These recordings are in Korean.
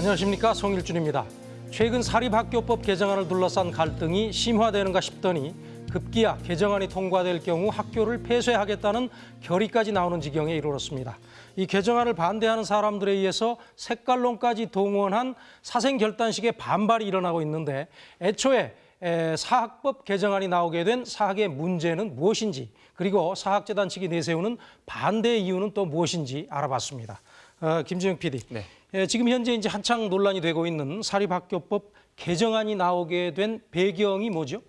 안녕하십니까 송일준입니다. 최근 사립학교법 개정안을 둘러싼 갈등이 심화되는가 싶더니 급기야 개정안이 통과될 경우 학교를 폐쇄하겠다는 결의까지 나오는 지경에 이르렀습니다. 이 개정안을 반대하는 사람들에 의해서 색깔론까지 동원한 사생결단식의 반발이 일어나고 있는데 애초에 에, 사학법 개정안이 나오게 된 사학의 문제는 무엇인지 그리고 사학재단 측이 내세우는 반대 이유는 또 무엇인지 알아봤습니다. 어, 김지영 PD. 네. 예, 지금 현재 이제 한창 논란이 되고 있는 사립학교법 개정안이 나오게 된 배경이 뭐죠?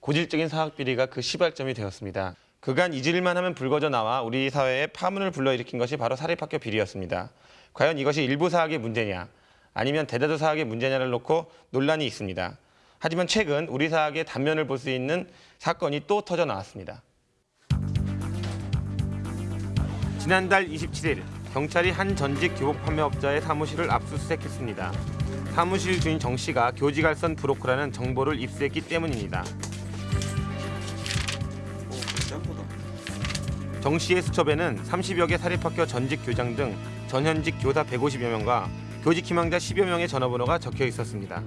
고질적인 사학 비리가 그 시발점이 되었습니다. 그간 잊을만 하면 불거져 나와 우리 사회에 파문을 불러일으킨 것이 바로 사립학교 비리였습니다. 과연 이것이 일부 사학의 문제냐 아니면 대다수 사학의 문제냐를 놓고 논란이 있습니다. 하지만 최근 우리 사학의 단면을 볼 수 있는 사건이 또 터져 나왔습니다. 지난달 27일 경찰이 한 전직 교복 판매업자의 사무실을 압수수색했습니다. 사무실 주인 정 씨가 교지갈선 브로커라는 정보를 입수했기 때문입니다. 정 씨의 수첩에는 30여 개 사립학교 전직 교장 등 전현직 교사 150여 명과 교직 희망자 10여 명의 전화번호가 적혀 있었습니다.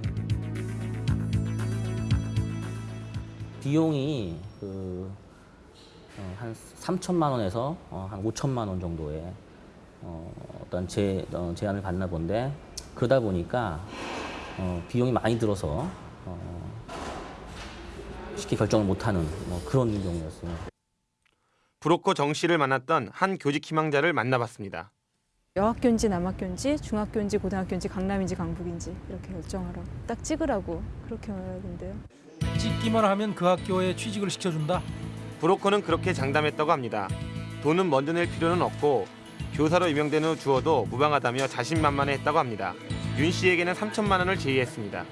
비용이 그, 어, 한 3천만 원에서 어, 한 5천만 원 정도의 어, 어떤 제, 어, 제안을 받나 본데 그러다 보니까 어, 비용이 많이 들어서 어, 쉽게 결정을 못하는 뭐 그런 경우였어요. 브로커 정 씨를 만났던 한 교직 희망자를 만나봤습니다. 여학교인지 남학교인지 중학교인지 고등학교인지 강남인지 강북인지 이렇게 결정하라고 딱 찍으라고 그렇게 말하던데요. 찍기만 하면 그 학교에 취직을 시켜준다. 브로커는 그렇게 장담했다고 합니다. 돈은 먼저 낼 필요는 없고 교사로 임명된 후 주어도 무방하다며 자신만만해했다고 합니다. 윤 씨에게는 3천만 원을 제의했습니다.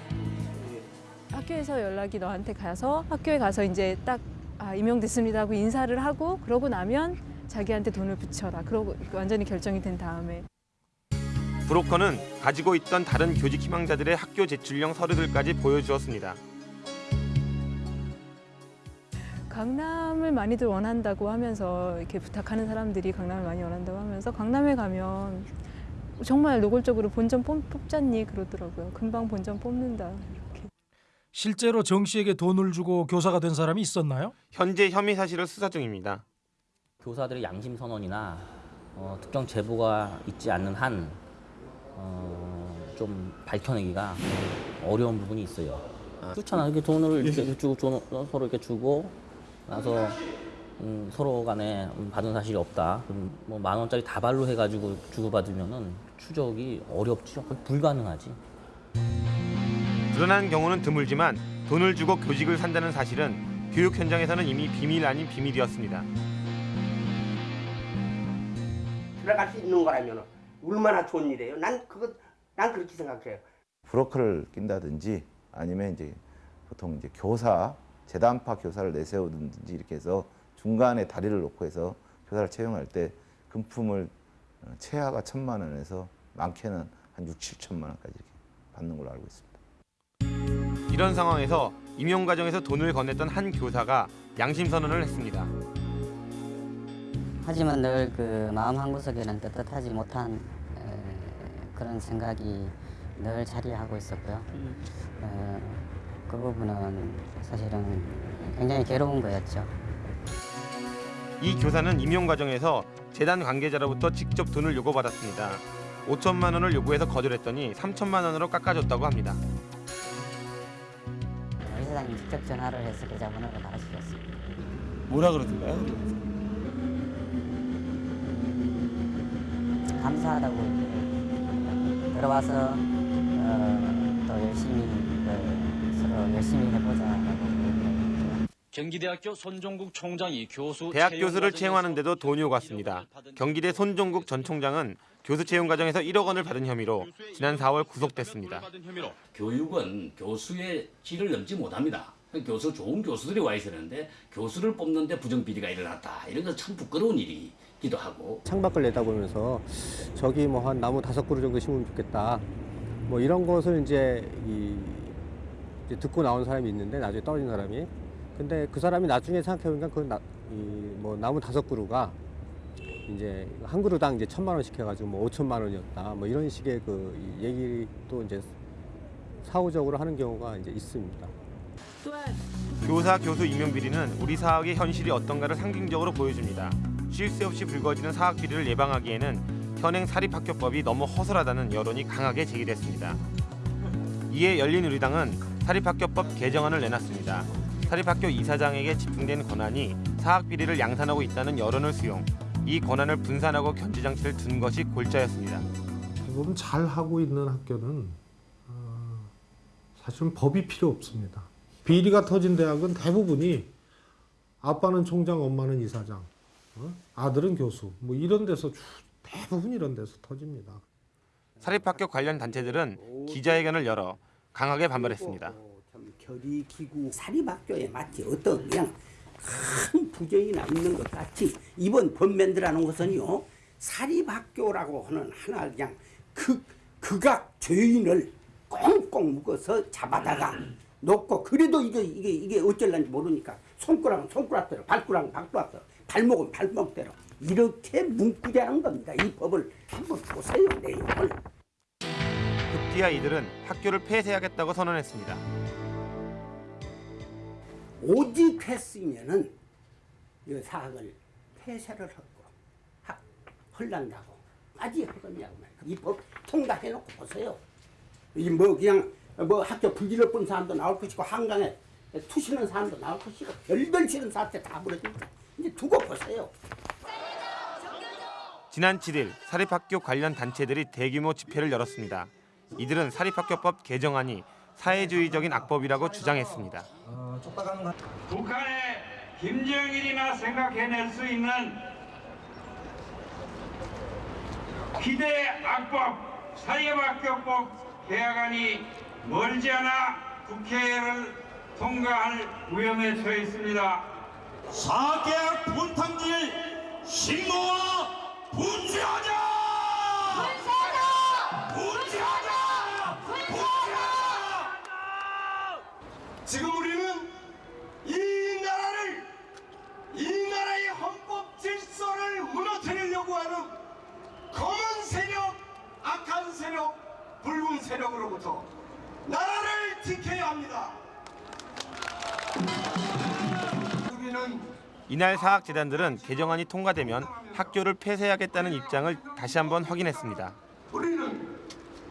학교에서 연락이 너한테 가서 학교에 가서 이제 딱 아, 임용됐습니다 하고 인사를 하고 그러고 나면 자기한테 돈을 붙여라. 그러고 완전히 결정이 된 다음에 브로커는 가지고 있던 다른 교직 희망자들의 학교 제출령 서류들까지 보여주었습니다. 강남을 많이들 원한다고 하면서 이렇게 부탁하는 사람들이 강남을 많이 원한다고 하면서 강남에 가면 정말 노골적으로 본전 뽑, 뽑잖니 그러더라고요. 금방 본전 뽑는다. 이렇게. 실제로 정 씨에게 돈을 주고 교사가 된 사람이 있었나요? 현재 혐의 사실을 수사 중입니다. 교사들의 양심 선언이나 어, 특정 제보가 있지 않는 한 어, 좀 밝혀내기가 어려운 부분이 있어요. 그렇잖아. 이렇게 돈을 이렇게 주고 줘- 서로 이렇게 주고 나서 음, 서로 간에 음, 받은 사실이 없다. 그럼 뭐만 원짜리 다발로 해가지고 주고받으면은 추적이 어렵죠. 불가능하지. 드러난 경우는 드물지만 돈을 주고 교직을 산다는 사실은 교육 현장에서는 이미 비밀 아닌 비밀이었습니다. 들어갈 수 있는 거라면 얼마나 좋은 일이에요. 난 그거 난 그렇게 생각해요. 브로커를 낀다든지 아니면 이제 보통 이제 교사 재단파 교사를 내세우든지 이렇게 해서 중간에 다리를 놓고 해서 교사를 채용할 때 금품을 어, 최하가 천만 원에서 많게는 한 6, 7천만 원까지 이렇게 받는 걸로 알고 있습니다. 이런 상황에서 임용 과정에서 돈을 건넸던 한 교사가 양심 선언을 했습니다. 하지만 늘 그 마음 한구석에는 떳떳하지 못한 에, 그런 생각이 늘 자리하고 있었고요. 에, 그 부분은 사실은 굉장히 괴로운 거였죠. 이 교사는 임용 과정에서 재단 관계자로부터 직접 돈을 요구받았습니다. 5천만 원을 요구해서 거절했더니 3천만 원으로 깎아줬다고 합니다. 의사장님 직접 전화를 해서 계좌번호를 받아주셨습니다. 뭐라 그러던가요? 감사하다고 들어와서 어, 또 열심히 그, 열심히 얘기했고요. 경기대학교 손종국 총장이 교수 대학 교수를 과정에서 채용하는 데도 돈이 1억 오갔습니다. 경기대 손종국 전 총장은 교수 채용 과정에서 1억 원을 받은 혐의로 지난 4월 구속됐습니다. 교육은 교수의 질을 넘지 못합니다. 교수 좋은 교수들이 와 있었는데 교수를 뽑는데 부정 비리가 일어났다. 이런 건 참 부끄러운 일이기도 하고 창밖을 내다보면서 저기 뭐 한 나무 다섯 그루 정도 심으면 좋겠다. 뭐 이런 것을 이제 이 이제 듣고 나온 사람이 있는데 나중에 떨어진 사람이. 근데 그 사람이 나중에 생각해보니까 그 나, 이뭐 나무 다섯 그루가 이제 한 그루당 이제 천만 원씩 해가지고 뭐 오천만 원이었다 뭐 이런 식의 그 얘기도 이제 사후적으로 하는 경우가 이제 있습니다. 교사 교수 임용 비리는 우리 사학의 현실이 어떤가를 상징적으로 보여줍니다. 쉴 새 없이 불거지는 사학 비리를 예방하기에는 현행 사립학교법이 너무 허술하다는 여론이 강하게 제기됐습니다. 이에 열린우리당은 사립학교법 개정안을 내놨습니다. 사립학교 이사장에게 집중된 권한이 사학 비리를 양산하고 있다는 여론을 수용, 이 권한을 분산하고 견제 장치를 둔 것이 골자였습니다. 대부분 잘 하고 있는 학교는 어, 사실은 법이 필요 없습니다. 비리가 터진 대학은 대부분이 아빠는 총장, 엄마는 이사장, 어? 아들은 교수, 뭐 이런 데서 주- 대부분 이런 데서 터집니다. 사립학교 관련 단체들은 기자회견을 열어 강하게 반발했습니다. 참 결의 기구 사립학교에 마치 어떤 그냥 큰 부정이나 있는 것 같이 이번 법면들하는 것은요 사립학교라고 하는 하나 그냥 그 극악 죄인을 꽁꽁 묶어서 잡아다가 놓고 그래도 이게 이게 이게 어쩔란지 모르니까 손가락은 손가락대로 발가락은 발가락대로 발목은 발목대로 이렇게 묶으자는 겁니다. 이 법을 한번 보세요 내용을. 급기야 이들은 학교를 폐쇄하겠다고 선언했습니다. 오직 했으면은 이 사학을 폐쇄를 하고 학 헐난다고 아직 하겠냐고. 이법 통과해놓고 보세요. 이 뭐 그냥 뭐 학교 불질러 본 사람도 나올 것이고 한강에 투시는 사람도 나올 것이고 별별 싫은 사태 다 벌어집니다. 이제 두고 보세요. 지난 7일 사립학교 관련 단체들이 대규모 집회를 열었습니다. 이들은 사립학교법 개정안이 사회주의적인 악법이라고 주장했습니다. 북한의 김정일이나 생각해낼 수 있는 기대 악법 사회학교법 개혁안이 멀지 않아 국회를 통과할 위험에 처해 있습니다. 사계약 분탕질 신고와! 분쇄하자! 지금 우리는 이 나라를 이 나라의 헌법 질서를 무너뜨리려고 하는 검은 세력, 악한 세력, 붉은 세력으로부터 나라를 지켜야 합니다. 우리는 이날 사학재단들은 개정안이 통과되면 학교를 폐쇄하겠다는 입장을 다시 한번 확인했습니다. 우리는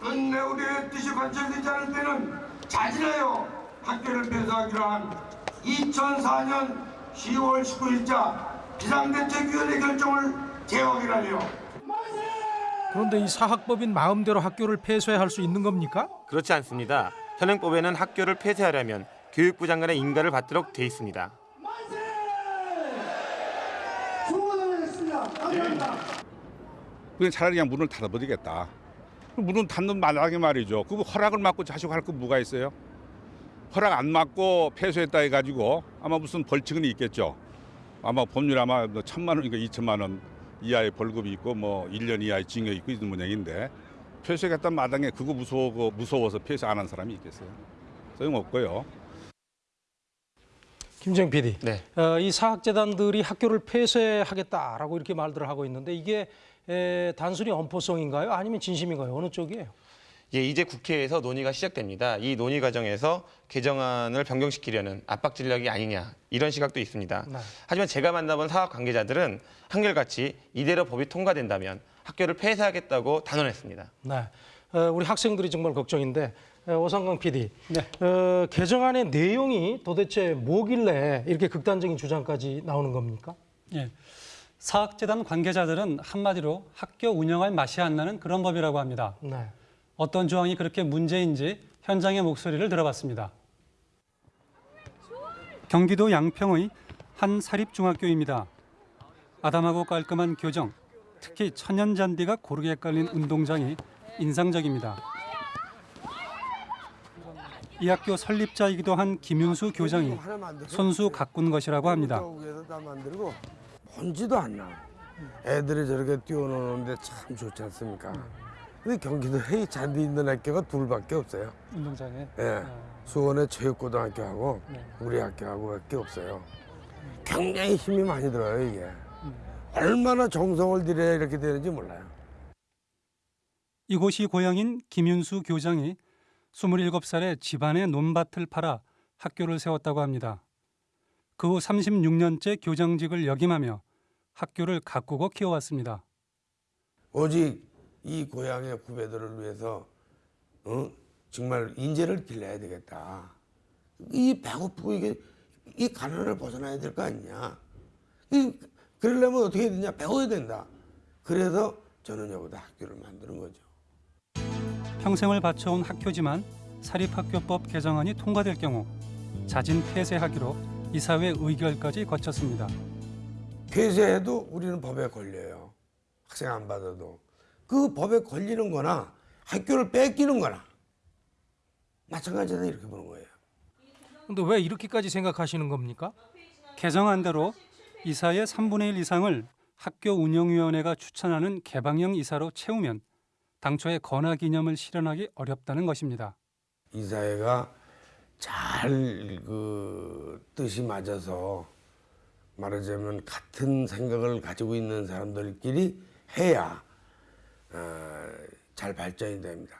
우리의 뜻이 관철되지 않을 때는 자진하여 학교를 폐쇄하기로 한 2004년 10월 19일자 비상대책위원회 결정을 재확인하려 그런데 이 사학법인 마음대로 학교를 폐쇄할 수 있는 겁니까? 그렇지 않습니다. 현행법에는 학교를 폐쇄하려면 교육부 장관의 인가를 받도록 돼 있습니다. 그냥 차라리 그냥 문을 닫아버리겠다. 문을 닫는 마당에 말이죠. 그 허락을 받고 자식 할 거 뭐가 있어요? 허락 안 받고 폐쇄했다 해가지고 아마 무슨 벌칙은 있겠죠. 아마 법률 아마 뭐 천만 원인가 이천만 원 이하의 벌금이 있고 뭐 1년 이하의 징역이 있고 이런 모양인데 폐쇄했던 마당에 그거 무서워 무서워서 폐쇄 안 한 사람이 있겠어요? 소용없고요. 김정 PD, 네. 어, 이 사학재단들이 학교를 폐쇄하겠다라고 이렇게 말들을 하고 있는데 이게 에, 단순히 엄포성인가요? 아니면 진심인가요? 어느 쪽이에요? 예, 이제 국회에서 논의가 시작됩니다. 이 논의 과정에서 개정안을 변경시키려는 압박 전략이 아니냐 이런 시각도 있습니다. 네. 하지만 제가 만나본 사학 관계자들은 한결같이 이대로 법이 통과된다면 학교를 폐쇄하겠다고 단언했습니다. 네, 어, 우리 학생들이 정말 걱정인데 어, 오상강 PD, 네. 어, 개정안의 내용이 도대체 뭐길래 이렇게 극단적인 주장까지 나오는 겁니까? 예. 사학재단 관계자들은 한마디로 학교 운영할 맛이 안 나는 그런 법이라고 합니다. 네. 어떤 조항이 그렇게 문제인지 현장의 목소리를 들어봤습니다. 경기도 양평의 한 사립중학교입니다. 아담하고 깔끔한 교정, 특히 천연 잔디가 고르게 깔린 운동장이 인상적입니다. 이 학교 설립자이기도 한 김윤수 교장이 손수 가꾼 것이라고 합니다. 먼지도 안 나. 애들이 저렇게 뛰어노는데 참 좋지 않습니까? 근데 경기도에 이 잔디 있는 학교가 둘밖에 없어요. 운동장에. 예. 수원의 체육고등학교하고 우리 학교하고밖에 없어요. 굉장히 힘이 많이 들어요 이게. 얼마나 정성을 들여야 이렇게 되는지 몰라요. 이곳이 고향인 김윤수 교장이 27살에 집안의 논밭을 팔아 학교를 세웠다고 합니다. 그 후 36년째 교장직을 역임하며 학교를 가꾸고 키워왔습니다. 오직 이 고향의 후배들을 위해서 어? 정말 인재를 길러야 되겠다. 이 배고프고 이게 이 가난을 벗어나야 될 거 아니냐. 이 그러려면 어떻게 해야 되냐? 배워야 된다. 그래서 저는 여기다 학교를 만드는 거죠. 평생을 바쳐온 학교지만 사립학교법 개정안이 통과될 경우 자진 폐쇄하기로 이사회 의결까지 거쳤습니다. 폐쇄해도 우리는 법에 걸려요. 학생 안 받아도. 그 법에 걸리는 거나 학교를 뺏기는 거나 마찬가지다 이렇게 보는 거예요. 근데 왜 이렇게까지 생각하시는 겁니까? 개정안 대로 이사의 3분의 1 이상을 학교 운영위원회가 추천하는 개방형 이사로 채우면 당초의 건화 기념을 실현하기 어렵다는 것입니다. 이사회가 잘 그 뜻이 맞아서 말하자면 같은 생각을 가지고 있는 사람들끼리 해야 어, 잘 발전이 됩니다.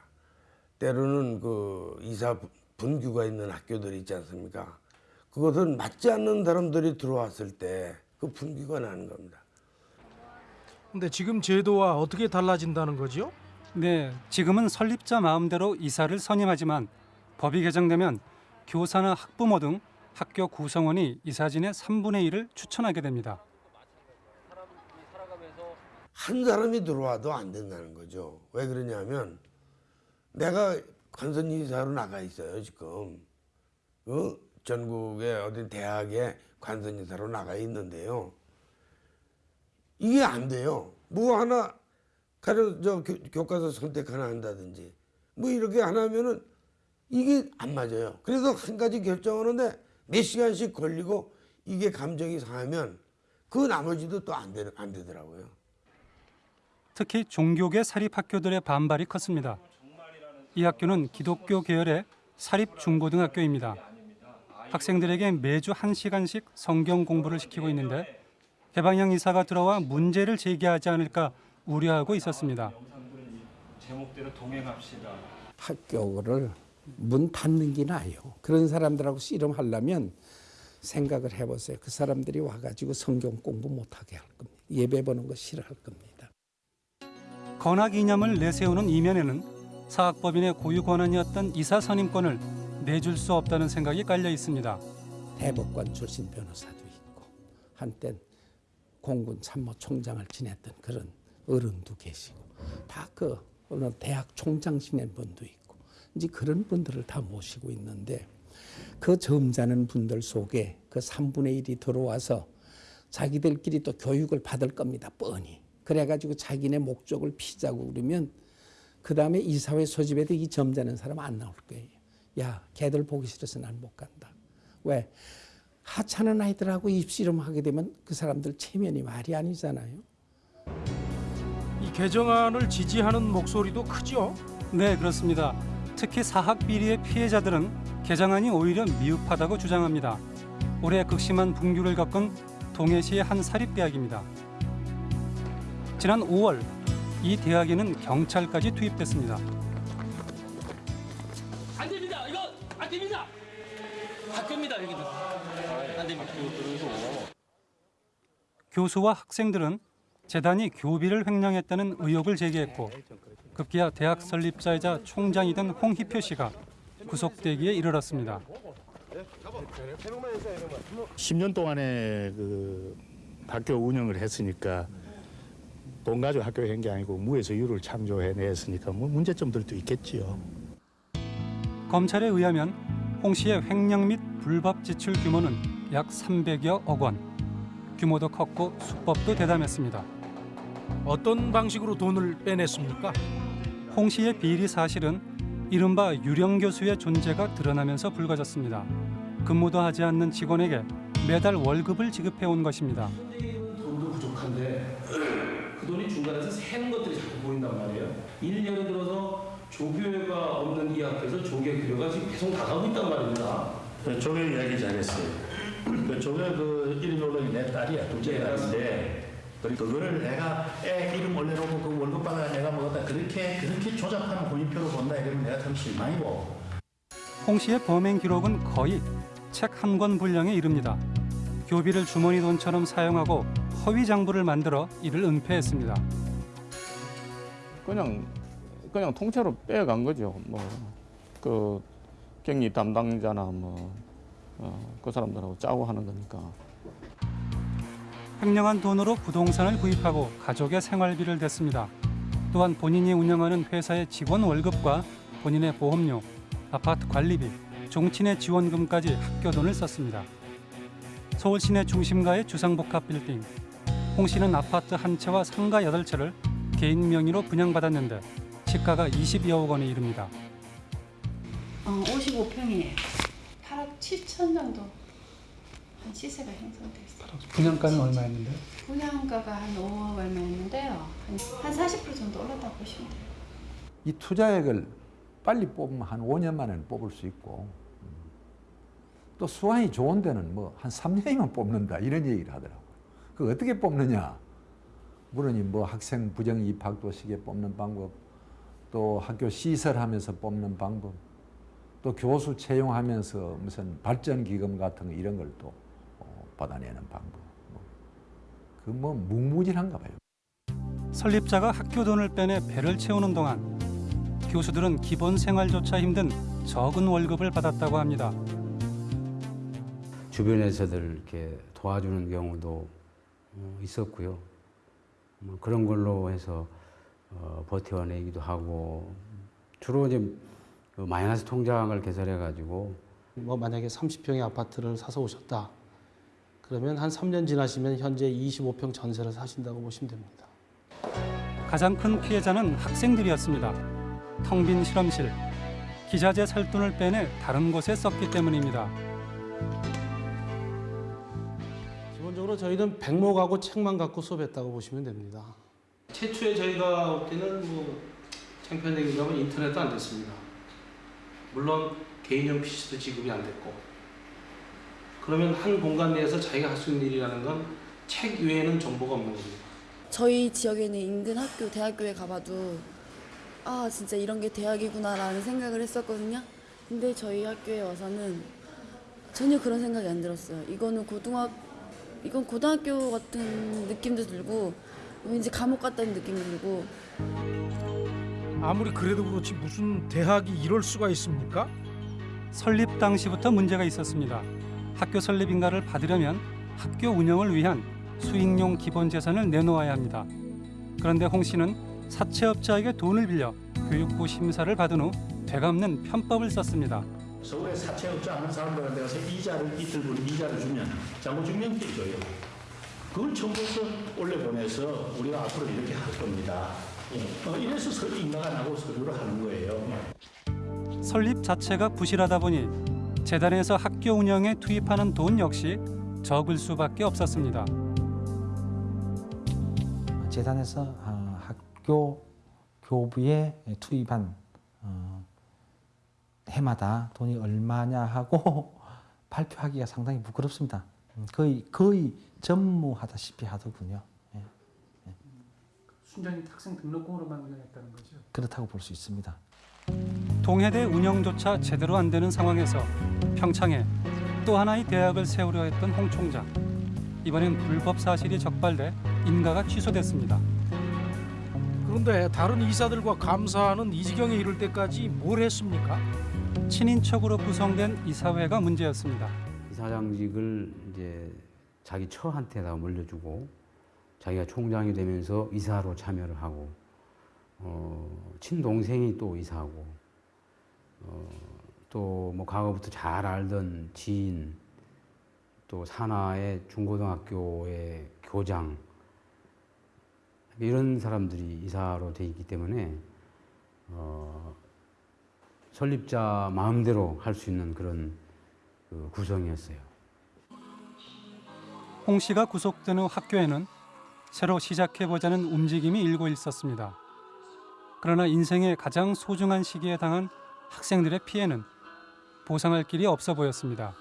때로는 그 이사 분규가 있는 학교들이 있지 않습니까? 그것은 맞지 않는 사람들이 들어왔을 때 그 분규가 나는 겁니다. 근데 지금 제도와 어떻게 달라진다는 거죠? 네, 지금은 설립자 마음대로 이사를 선임하지만 법이 개정되면 교사나 학부모 등 학교 구성원이 이사진의 3분의 1을 추천하게 됩니다. 한 사람이 들어와도 안 된다는 거죠. 왜 그러냐면 내가 관선이사로 나가 있어요 지금. 어? 전국의 어디 대학에 관선이사로 나가 있는데요. 이게 안 돼요. 뭐 하나 가려 저 교, 교과서 선택 하나 한다든지 뭐 이렇게 하나 하면은 이게 안 맞아요. 그래서 한 가지 결정하는데 몇 시간씩 걸리고 이게 감정이 상하면 그 나머지도 또안안 되더라고요. 특히 종교계 사립학교들의 반발이 컸습니다. 이 학교는 기독교 계열의 사립 중고등학교입니다. 학생들에게 매주 1시간씩 성경 공부를 시키고 있는데 개방형 이사가 들어와 문제를 제기하지 않을까 우려하고 있었습니다. 제목대로 동행합시다. 학교를 문 닫는 게 나아요. 그런 사람들하고 씨름하려면 생각을 해보세요. 그 사람들이 와가지고 성경 공부 못하게 할 겁니다. 예배 보는 거 싫어할 겁니다. 건학 이념을 내세우는 이면에는 사학법인의 고유 권한이었던 이사 선임권을 내줄 수 없다는 생각이 깔려 있습니다. 대법관 출신 변호사도 있고 한땐 공군 참모총장을 지냈던 그런 어른도 계시고 다 그 어느 대학 총장 지낸 분도 있고 이제 그런 분들을 다 모시고 있는데 그 점잖은 분들 속에 그 3분의 1이 들어와서 자기들끼리 또 교육을 받을 겁니다. 뻔히. 그래가지고 자기네 목적을 피자고 그러면 그 다음에 이사회 소집에도 이 점잖은 사람 안 나올 거예요. 야, 걔들 보기 싫어서 난 못 간다. 왜? 하찮은 아이들하고 입씨름 하게 되면 그 사람들 체면이 말이 아니잖아요. 이 개정안을 지지하는 목소리도 크죠? 네, 그렇습니다. 특히 사학 비리의 피해자들은 개정안이 오히려 미흡하다고 주장합니다. 올해 극심한 분규를 겪은 동해시의 한 사립대학입니다. 지난 5월 이 대학에는 경찰까지 투입됐습니다. 안 됩니다. 이거 안 됩니다. 학교입니다. 여기는 안 됩니다. 교수와 학생들은 재단이 교비를 횡령했다는 의혹을 제기했고 급기야 대학 설립자이자 총장이던 홍희표 씨가 구속되기에 이르렀습니다. 10년 동안에 그 학교 운영을 했으니까 돈 가지고 학교 한게 아니고 무에서 유를 창조해냈으니까 뭐 문제점들도 있겠지요. 검찰에 의하면 홍 씨의 횡령 및 불법 지출 규모는 약 300여억 원. 규모도 컸고 수법도 대담했습니다. 어떤 방식으로 돈을 빼냈습니까? 홍 씨의 비리 사실은 이른바 유령 교수의 존재가 드러나면서 불거졌습니다. 근무도 하지 않는 직원에게 매달 월급을 지급해 온 것입니다. 돈도 부족한데 그 돈이 중간에서 새는 것들이 자꾸 보인단 말이에요. 1년에 들어서 조교회가 없는 이 학교에서 조교 교류가 지금 계속 나가고 있단 말입니다. 조교 이야기 잘했어요. 그 조교 그 1인 노동이 내 딸이야, 둘째 딸인데 그리고 그거를 내가 애 이름 올려놓고 그 월급 받아 내가 먹었다 그렇게 그렇게 조잡한 본인표로 본다 이러면 내가 참 실망이고 홍 씨의 범행 기록은 거의 책 한 권 분량에 이릅니다. 교비를 주머니 돈처럼 사용하고 허위 장부를 만들어 이를 은폐했습니다. 그냥 그냥 통째로 빼간 거죠. 뭐 그 경리 담당자나 뭐그 사람들하고 짜고 하는 거니까. 횡령한 돈으로 부동산을 구입하고 가족의 생활비를 댔습니다. 또한 본인이 운영하는 회사의 직원 월급과 본인의 보험료, 아파트 관리비, 종친의 지원금까지 학교 돈을 썼습니다. 서울 시내 중심가의 주상복합 빌딩. 홍 씨는 아파트 한 채와 상가 여덟 채를 개인 명의로 분양받았는데 시가가 20여억 원에 이릅니다. 어, 55평이에요. 8억 7천 정도 한 시세가 형성돼 있어요. 분양가는 얼마였는데? 분양가가 한 5억 얼마였는데요. 한, 한40% 정도 올랐다고 보시면 돼요. 이 투자액을 빨리 뽑으면 한 5년 만에 뽑을 수 있고 음, 또 수완이 좋은 데는 뭐 한 3년이면 뽑는다 이런 얘기를 하더라고요. 그 어떻게 뽑느냐? 물론 뭐 학생 부정 입학 도 시기에 뽑는 방법, 또 학교 시설하면서 뽑는 방법, 또 교수 채용하면서 무슨 발전 기금 같은 거 이런 걸 또 받아내는 방법. 그뭐 봐요. 설립자가 학교 돈을 빼내 배를 채우는 동안 교수들은 기본 생활조차 힘든 적은 월급을 받았다고 합니다. 주변에서들 이렇게 도와주는 경우도 어, 있었고요. 뭐 그런 걸로 해서 어, 버텨내기도 하고 주로 이제 그 마이너스 통장을 개설해 가지고 뭐 만약에 30평의 아파트를 사서 오셨다. 그러면 한 3년 지나시면 현재 25평 전세를 사신다고 보시면 됩니다. 가장 큰 피해자는 학생들이었습니다. 텅 빈 실험실, 기자재 살 돈을 빼내 다른 곳에 썼기 때문입니다. 기본적으로 저희는 백목하고 책만 갖고 수업했다고 보시면 됩니다. 최초에 저희가 올 때는 뭐 창피한 얘기가 하면 인터넷도 안 됐습니다. 물론 개인용 PC도 지급이 안 됐고 그러면 한 공간 내에서 자기가 할 수 있는 일이라는 건 책 외에는 정보가 없는 겁니다. 저희 지역에 있는 인근 학교, 대학교에 가봐도 아 진짜 이런 게 대학이구나 라는 생각을 했었거든요. 근데 저희 학교에 와서는 전혀 그런 생각이 안 들었어요. 이거는 고등학 이건 고등학교 같은 느낌도 들고 왠지 감옥 같다는 느낌이 들고 아무리 그래도 그렇지 무슨 대학이 이럴 수가 있습니까? 설립 당시부터 문제가 있었습니다. 학교 설립 인가를 받으려면 학교 운영을 위한 수익용 기본 재산을 내놓아야 합니다. 그런데 홍 씨는 사채업자에게 돈을 빌려 교육부 심사를 받은 후 되갚는 편법을 썼습니다. 서울에 사채업자 하는 사람들한테 가서 이자를 이틀 분 이자를 주면 장부증명서 줘요. 그걸 첨부해서 올려보내서 우리가 앞으로 이렇게 할 겁니다. 어, 이래서 서 인가가 나고 서류를 하는 거예요. 설립 자체가 부실하다 보니 재단에서 학교 운영에 투입하는 돈 역시 적을 수밖에 없었습니다. 재단에서 어, 학교 교부에 투입한 어, 해마다 돈이 얼마냐 하고 발표하기가 상당히 부끄럽습니다. 음, 거의 거의 전무하다시피 하더군요. 예, 순전히 학생 등록금으로만 운영했다는 거죠. 그렇다고 볼 수 있습니다. 동해대 운영조차 제대로 안 되는 상황에서 평창에 또 하나의 대학을 세우려 했던 홍 총장. 이번엔 불법 사실이 적발돼 인가가 취소됐습니다. 그런데 다른 이사들과 감사하는 이 지경에 이를 때까지 뭘 했습니까? 친인척으로 구성된 이사회가 문제였습니다. 이사장직을 이제 자기 처한테다 물려주고 자기가 총장이 되면서 이사로 참여를 하고 어, 친동생이 또 이사하고 어, 또뭐 과거부터 잘 알던 지인 또 산하의 중고등학교의 교장 이런 사람들이 이사로 돼 있기 때문에 어, 설립자 마음대로 할 수 있는 그런 그 구성이었어요. 홍 씨가 구속된 후 학교에는 새로 시작해보자는 움직임이 일고 있었습니다. 그러나 인생의 가장 소중한 시기에 당한 학생들의 피해는 보상할 길이 없어 보였습니다.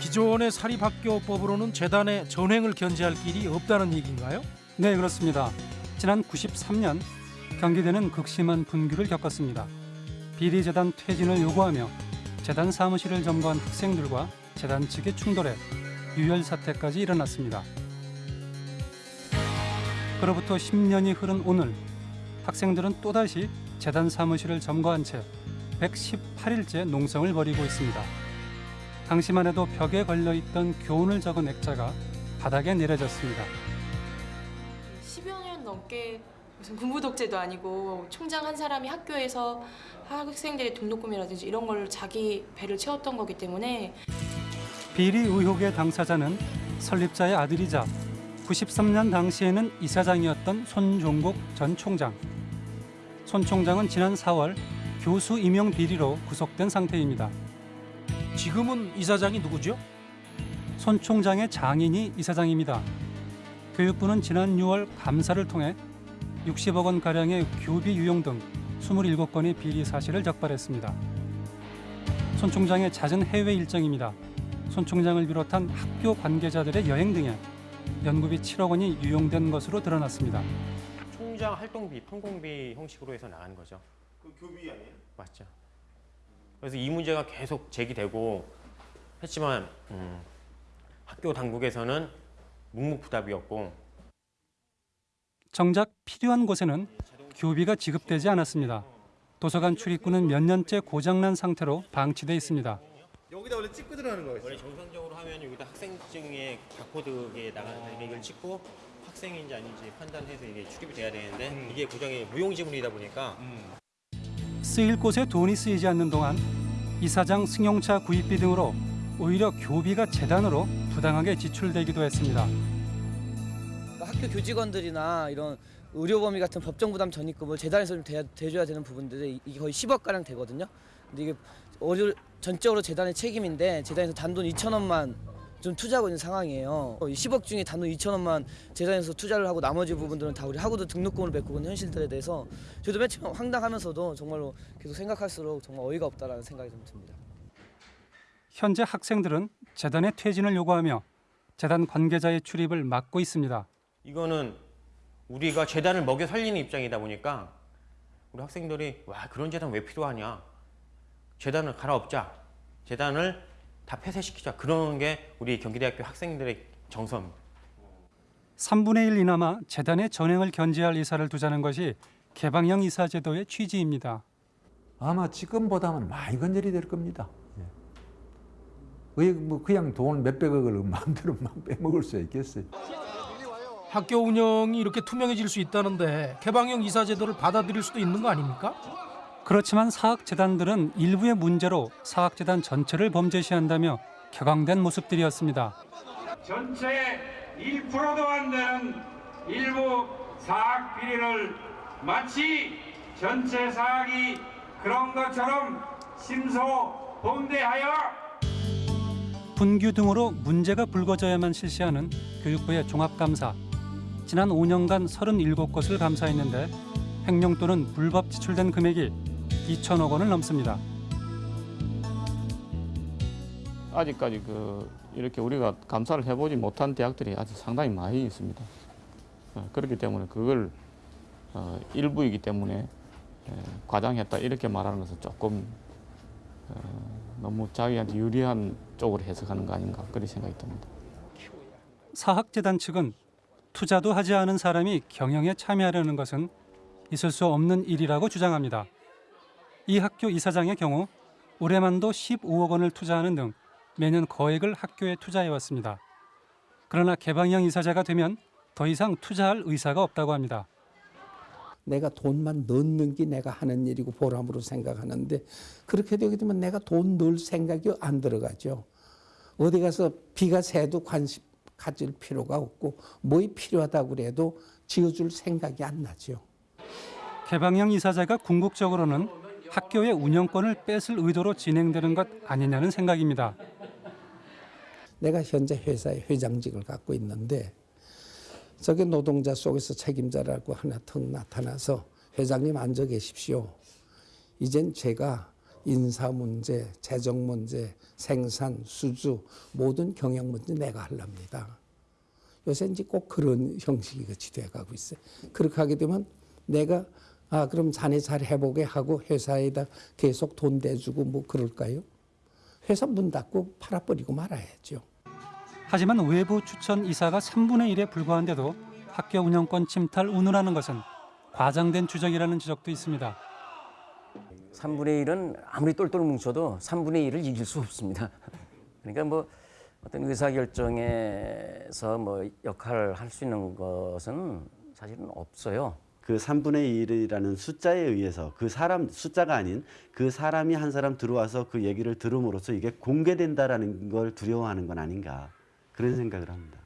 기존의 사립학교법으로는 재단의 전횡을 견제할 길이 없다는 얘기인가요? 네, 그렇습니다. 지난 93년 경기대는 극심한 분규를 겪었습니다. 비리 재단 퇴진을 요구하며 재단 사무실을 점거한 학생들과 재단 측의 충돌에 유혈 사태까지 일어났습니다. 그로부터 10년이 흐른 오늘 학생들은 또다시 재단 사무실을 점거한 채 118일째 농성을 벌이고 있습니다. 당시만 해도 벽에 걸려 있던 교훈을 적은 액자가 바닥에 내려졌습니다. 10여 년 넘게 무슨 군부 독재도 아니고 총장 한 사람이 학교에서 학생들의 등록금이라든지 이런 걸 자기 배를 채웠던 거기 때문에 비리 의혹의 당사자는 설립자의 아들이자 93년 당시에는 이사장이었던 손종국 전 총장. 손 총장은 지난 4월 교수 임용 비리로 구속된 상태입니다. 지금은 이사장이 누구죠? 손 총장의 장인이 이사장입니다. 교육부는 지난 6월 감사를 통해 60억 원 가량의 교비 유용 등 27건의 비리 사실을 적발했습니다. 손 총장의 잦은 해외 일정입니다. 손 총장을 비롯한 학교 관계자들의 여행 등에 연구비 7억 원이 유용된 것으로 드러났습니다. 총장 활동비, 판공비 형식으로 해서 나가는 거죠. 그 교비 아니에요? 맞죠. 그래서 이 문제가 계속 제기되고 했지만 음, 학교 당국에서는 묵묵부답이었고 정작 필요한 곳에는 교비가 지급되지 않았습니다. 도서관 출입구는 몇 년째 고장난 상태로 방치돼 있습니다. 여기다 원래 찍고 들어가는 거예요. 원래 정상적으로 하면 여기다 학생증에 바코드에 나가는 이걸 찍고 학생인지 아닌지 판단해서 이게 출입이 돼야 되는데 이게 고장이 무용지물이다 보니까 쓰일 곳에 돈이 쓰이지 않는 동안 이사장 승용차 구입비 등으로 오히려 교비가 재단으로 부당하게 지출되기도 했습니다. 학교 교직원들이나 이런 의료범위 같은 법정 부담 전입금을 재단에서 좀 대, 대줘야 되는 부분들이 이게 거의 10억 가량 되거든요. 근데 이게 어려, 전적으로 재단의 책임인데 재단에서 단돈 2천 원만 좀 투자하고 있는 상황이에요. 이 10억 중에 단돈 2천 원만 재단에서 투자를 하고 나머지 부분들은 다 우리 학우도 등록금을 메꾸고 있는 현실들에 대해서 저도 맨 처음 황당하면서도 정말로 계속 생각할수록 정말 어이가 없다라는 생각이 좀 듭니다. 현재 학생들은 재단의 퇴진을 요구하며 재단 관계자의 출입을 막고 있습니다. 이거는 우리가 재단을 먹여 살리는 입장이다 보니까 우리 학생들이 와 그런 재단 왜 필요하냐 재단을 갈아엎자 재단을 다 폐쇄시키자 그런 게 우리 경기대학교 학생들의 정서입니다. 3분의 1 이나마 재단의 전횡을 견제할 이사를 두자는 것이 개방형 이사 제도의 취지입니다. 아마 지금보다는 많이 건절이 될 겁니다. 예. 왜뭐 그냥 돈 몇백억을 마음대로 막 빼먹을 수 있겠어요. 학교 운영이 이렇게 투명해질 수 있다는데 개방형 이사 제도를 받아들일 수도 있는 거 아닙니까? 그렇지만 사학재단들은 일부의 문제로 사학재단 전체를 범죄시한다며 격앙된 모습들이었습니다. 전체 1%도 안 되는 일부 사학 비리를 마치 전체 사학이 그런 것처럼 심소 범대하여 분규 등으로 문제가 불거져야만 실시하는 교육부의 종합감사. 지난 5년간 37곳을 감사했는데 횡령 또는 불법 지출된 금액이 2천억 원을 넘습니다. 아직까지 그 이렇게 우리가 감사를 해보지 못한 대학들이 아직 상당히 많이 있습니다. 어, 그렇기 때문에 그걸 어, 일부이기 때문에 에, 과장했다 이렇게 말하는 것은 조금 어, 너무 자기한테 유리한 쪽으로 해석하는 거 아닌가 그런 생각이 듭니다. 사학재단 측은 투자도 하지 않은 사람이 경영에 참여하려는 것은 있을 수 없는 일이라고 주장합니다. 이 학교 이사장의 경우 올해만도 15억 원을 투자하는 등 매년 거액을 학교에 투자해왔습니다. 그러나 개방형 이사자가 되면 더 이상 투자할 의사가 없다고 합니다. 내가 돈만 넣는 게 내가 하는 일이고 보람으로 생각하는데 그렇게 되게 되면 내가 돈 넣을 생각이 안 들어가죠. 어디 가서 비가 새도 관심 가질 필요가 없고 뭐이 필요하다고 그래도 지어줄 생각이 안 나죠. 개방형 이사자가 궁극적으로는 학교의 운영권을 뺏을 의도로 진행되는 것 아니냐는 생각입니다. 내가 현재 회사의 회장직을 갖고 있는데 저게 노동자 속에서 책임자라고 하나 턱 나타나서 회장님 앉아 계십시오. 이젠 제가 인사 문제, 재정 문제, 생산, 수주 모든 경영 문제 내가 하랍니다. 요새 이제 꼭 그런 형식이 같이 돼가고 있어요. 그렇게 하게 되면 내가 아 그럼 자네 잘 해보게 하고 회사에다 계속 돈 대주고 뭐 그럴까요? 회사 문 닫고 팔아버리고 말아야죠. 하지만 외부 추천 이사가 3분의 1에 불과한데도 학교 운영권 침탈 운운하는 것은 과장된 주장이라는 지적도 있습니다. 3분의 1은 아무리 똘똘 뭉쳐도 3분의 1을 이길 수 없습니다. 그러니까 뭐 어떤 의사결정에서 뭐 역할을 할 수 있는 것은 사실은 없어요. 그 3분의 1이라는 숫자에 의해서 그 사람 숫자가 아닌 그 사람이 한 사람 들어와서 그 얘기를 들음으로써 이게 공개된다라는 걸 두려워하는 건 아닌가 그런 생각을 합니다.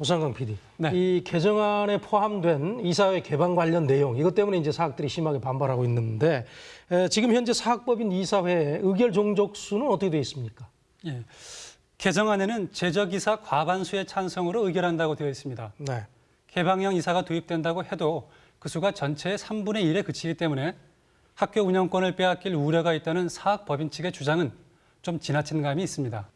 오상강 PD, 이 개정안에 포함된 이사회 개방 관련 내용 이것 때문에 이제 사학들이 심하게 반발하고 있는데 에, 지금 현재 사학법인 이사회의 의결 종족수는 어떻게 되어 있습니까? 예. 개정안에는 제적 이사 과반수의 찬성으로 의결한다고 되어 있습니다. 네. 개방형 이사가 도입된다고 해도 그 수가 전체의 3분의 1에 그치기 때문에 학교 운영권을 빼앗길 우려가 있다는 사학법인 측의 주장은 좀 지나친 감이 있습니다.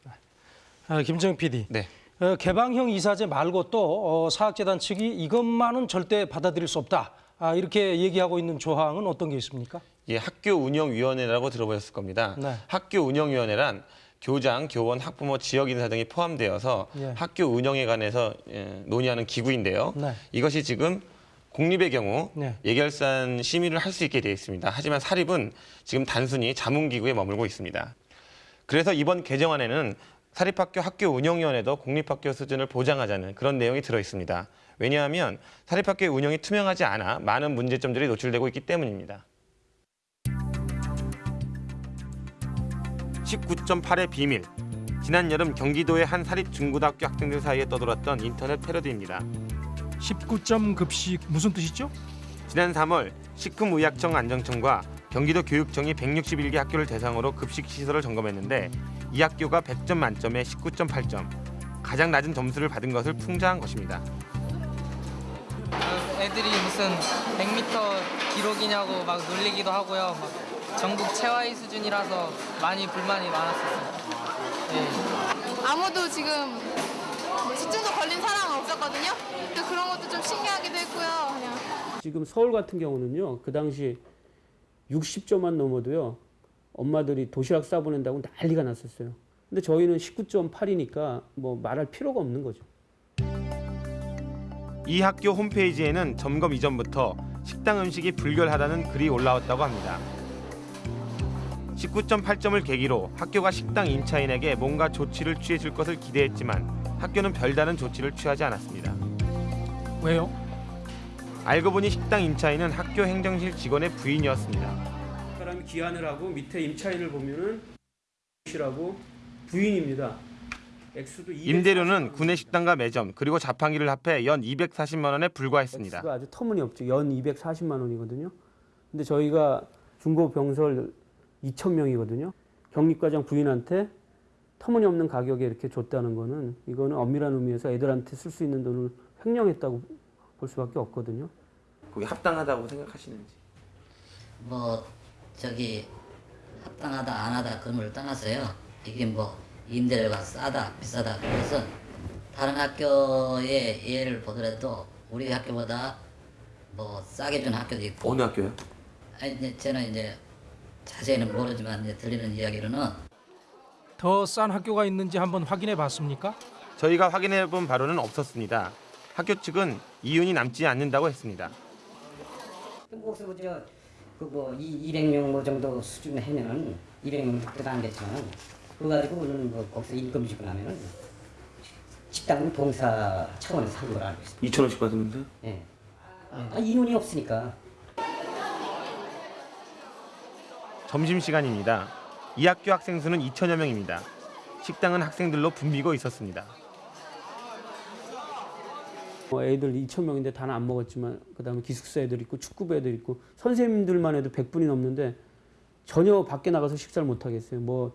아, 김정 PD. 어, 개방형 이사제 말고 또 어, 사학재단 측이 이것만은 절대 받아들일 수 없다. 아, 이렇게 얘기하고 있는 조항은 어떤 게 있습니까? 예, 학교 운영위원회라고 들어보셨을 겁니다. 네. 학교 운영위원회란 교장, 교원, 학부모, 지역 인사 등이 포함되어서 예. 학교 운영에 관해서 예, 논의하는 기구인데요. 네. 이것이 지금 공립의 경우 네. 예결산 심의를 할 수 있게 되어 있습니다. 하지만 사립은 지금 단순히 자문기구에 머물고 있습니다. 그래서 이번 개정안에는 사립학교 학교 운영위원회도 공립학교 수준을 보장하자는 그런 내용이 들어 있습니다. 왜냐하면 사립학교의 운영이 투명하지 않아 많은 문제점들이 노출되고 있기 때문입니다. 19.8의 비밀. 지난 여름 경기도의 한 사립 중고등학교 학생들 사이에 떠돌았던 인터넷 패러디입니다. 19점 급식 무슨 뜻이죠? 지난 3월 식품의약청 안정청과 경기도 교육청이 161개 학교를 대상으로 급식 시설을 점검했는데 이 학교가 100점 만점에 19.8점, 가장 낮은 점수를 받은 것을 풍자한 것입니다. 애들이 무슨 100m 기록이냐고 막 놀리기도 하고요. 막 전국 최하위 수준이라서 많이 불만이 많았었어요. 네. 아무도 지금 집중도 걸린 사람은 없었거든요. 또 그런 것도 좀 신기하기도 했고요. 그냥 지금 서울 같은 경우는요. 그 당시 60점만 넘어도요. 엄마들이 도시락 싸보낸다고 난리가 났었어요. 근데 저희는 19.8이니까 뭐 말할 필요가 없는 거죠. 이 학교 홈페이지에는 점검 이전부터 식당 음식이 불결하다는 글이 올라왔다고 합니다. 19.8점을 계기로 학교가 식당 임차인에게 뭔가 조치를 취해줄 것을 기대했지만 학교는 별다른 조치를 취하지 않았습니다. 왜요? 알고 보니 식당 임차인은 학교 행정실 직원의 부인이었습니다. 사람이 기한을 하고 밑에 임차인을 보면은 이라고 부인입니다. 액수도 240 임대료는 구내 식당과 매점 그리고 자판기를 합해 연 240만 원에 불과했습니다. 액수가 아주 터무니없죠. 연 240만 원이거든요. 근데 저희가 중고 병설 2천 명이거든요. 격리과장 부인한테 터무니없는 가격에 이렇게 줬다는 거는 이거는 엄밀한 의미에서 애들한테 쓸 수 있는 돈을 횡령했다고 볼 수밖에 없거든요. 그게 합당하다고 생각하시는지? 뭐 저기 합당하다 안 하다 그걸 떠나서요. 이게 뭐 임대료가 싸다 비싸다 그래서 다른 학교의 예를 보더라도 우리 학교보다 뭐 싸게 준 학교도 있고 어느 학교요? 아니 이제 저는 이제 자세히는 모르지만 이제 들리는 이야기로는 더 싼 학교가 있는지 한번 확인해 봤습니까? 저희가 확인해 본 바로는 없었습니다. 학교 측은 이윤이 남지 않는다고 했습니다. 목수 그뭐 200명 뭐 정도 수준 해면은 200명 밖에도 안 됐지만 그거 가지고 우리는 뭐 거기서 임금 주고 나면은 식당은 봉사 차원에서 한걸 알고 있습니다. 2천 원씩 받으면서? 예. 아, 인원이 없으니까. 점심 시간입니다. 이 학교 학생 수는 2천여 명입니다. 식당은 학생들로 붐비고 있었습니다. 뭐 애들 2천 명인데 다는 안 먹었지만 그다음에 기숙사 애들 있고 축구부 애들 있고 선생님들만 해도 100분이 넘는데 전혀 밖에 나가서 식사를 못 하겠어요. 뭐